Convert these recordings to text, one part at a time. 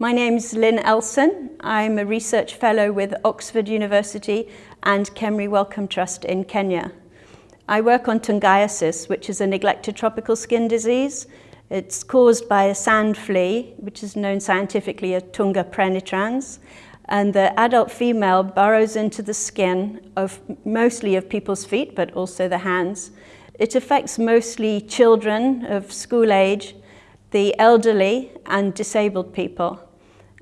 My name is Lynn Elson. I'm a research fellow with Oxford University and Kemri Wellcome Trust in Kenya. I work on tungiasis, which is a neglected tropical skin disease. It's caused by a sand flea, which is known scientifically as Tunga penetrans. And the adult female burrows into the skin of mostly of people's feet, but also the hands. It affects mostly children of school age, the elderly and disabled people.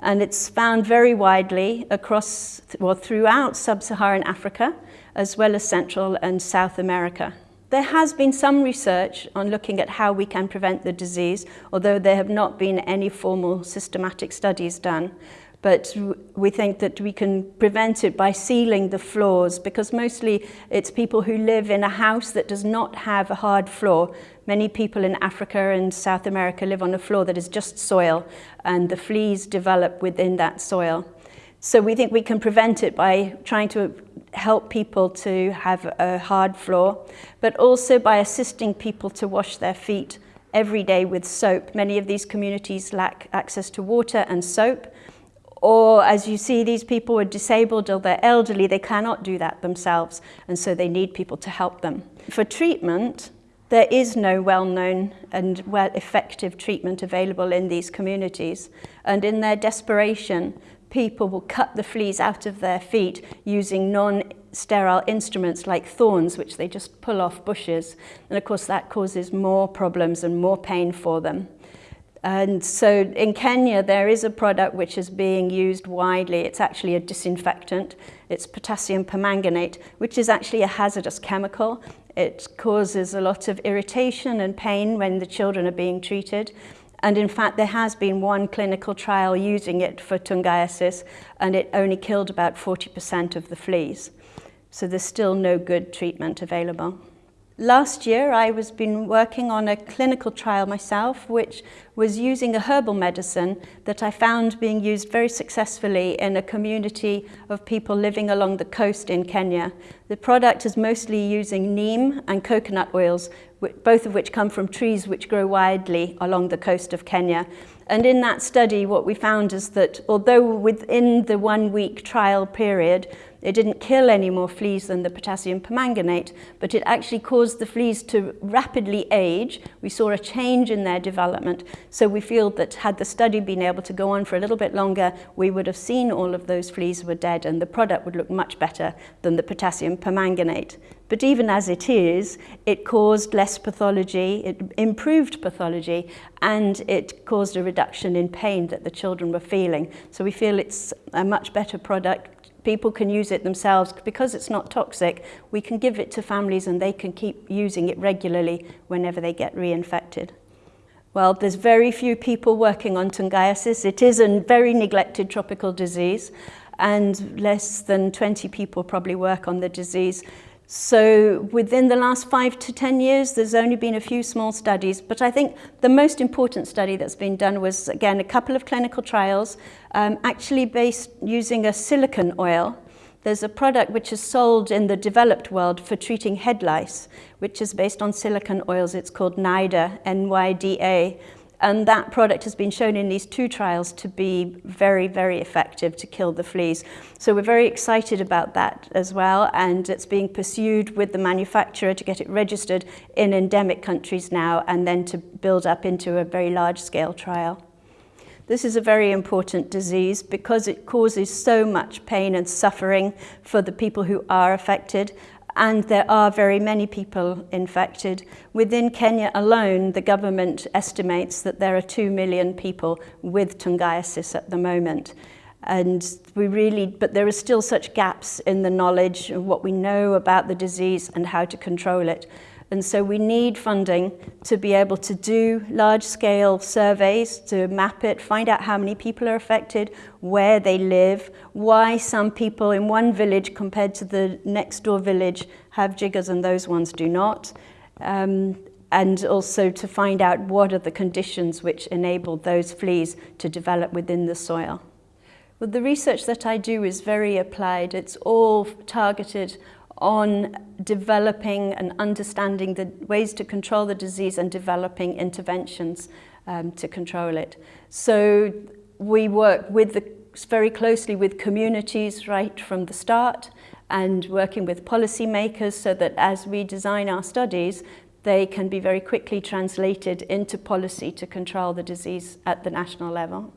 And it's found very widely across, well, throughout sub-Saharan Africa, as well as Central and South America. There has been some research on looking at how we can prevent the disease, although there have not been any formal systematic studies done but we think that we can prevent it by sealing the floors because mostly it's people who live in a house that does not have a hard floor. Many people in Africa and South America live on a floor that is just soil and the fleas develop within that soil. So we think we can prevent it by trying to help people to have a hard floor, but also by assisting people to wash their feet every day with soap. Many of these communities lack access to water and soap, or as you see, these people are disabled or they're elderly, they cannot do that themselves, and so they need people to help them. For treatment, there is no well-known and well-effective treatment available in these communities, and in their desperation, people will cut the fleas out of their feet using non-sterile instruments like thorns, which they just pull off bushes. And of course, that causes more problems and more pain for them. And so in Kenya, there is a product which is being used widely. It's actually a disinfectant. It's potassium permanganate, which is actually a hazardous chemical. It causes a lot of irritation and pain when the children are being treated. And in fact, there has been one clinical trial using it for tungiasis, and it only killed about 40% of the fleas. So there's still no good treatment available. Last year, I was been working on a clinical trial myself, which was using a herbal medicine that I found being used very successfully in a community of people living along the coast in Kenya. The product is mostly using neem and coconut oils, both of which come from trees which grow widely along the coast of Kenya. And in that study, what we found is that although within the one week trial period, it didn't kill any more fleas than the potassium permanganate, but it actually caused the fleas to rapidly age. We saw a change in their development. So we feel that had the study been able to go on for a little bit longer, we would have seen all of those fleas were dead and the product would look much better than the potassium permanganate. But even as it is, it caused less pathology, it improved pathology, and it caused a reduction in pain that the children were feeling. So we feel it's a much better product people can use it themselves. Because it's not toxic we can give it to families and they can keep using it regularly whenever they get reinfected. Well there's very few people working on tungiasis it is a very neglected tropical disease and less than 20 people probably work on the disease So within the last five to 10 years, there's only been a few small studies, but I think the most important study that's been done was, again, a couple of clinical trials, um, actually based using a silicon oil. There's a product which is sold in the developed world for treating head lice, which is based on silicon oils. It's called NYDA, N-Y-D-A. And that product has been shown in these two trials to be very, very effective to kill the fleas. So we're very excited about that as well. And it's being pursued with the manufacturer to get it registered in endemic countries now and then to build up into a very large scale trial. This is a very important disease because it causes so much pain and suffering for the people who are affected and there are very many people infected. Within Kenya alone, the government estimates that there are 2 million people with tungiasis at the moment. And we really, but there are still such gaps in the knowledge of what we know about the disease and how to control it. And so we need funding to be able to do large-scale surveys, to map it, find out how many people are affected, where they live, why some people in one village compared to the next door village have jiggers and those ones do not. Um, and also to find out what are the conditions which enable those fleas to develop within the soil. Well, the research that I do is very applied. It's all targeted on developing and understanding the ways to control the disease and developing interventions um, to control it. So we work with the, very closely with communities right from the start and working with policymakers so that as we design our studies, they can be very quickly translated into policy to control the disease at the national level.